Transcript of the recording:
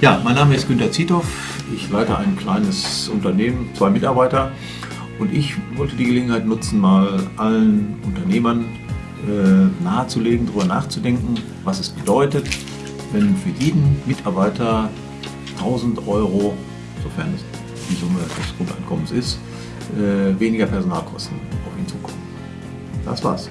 Ja, mein Name ist Günter Ziethoff. Ich leite ein kleines Unternehmen, zwei Mitarbeiter. Und ich wollte die Gelegenheit nutzen, mal allen Unternehmern äh, nahezulegen, darüber nachzudenken, was es bedeutet, wenn für jeden Mitarbeiter 1000 Euro, sofern es die Summe des Grundeinkommens ist, äh, weniger Personalkosten auf ihn zukommen. Das war's.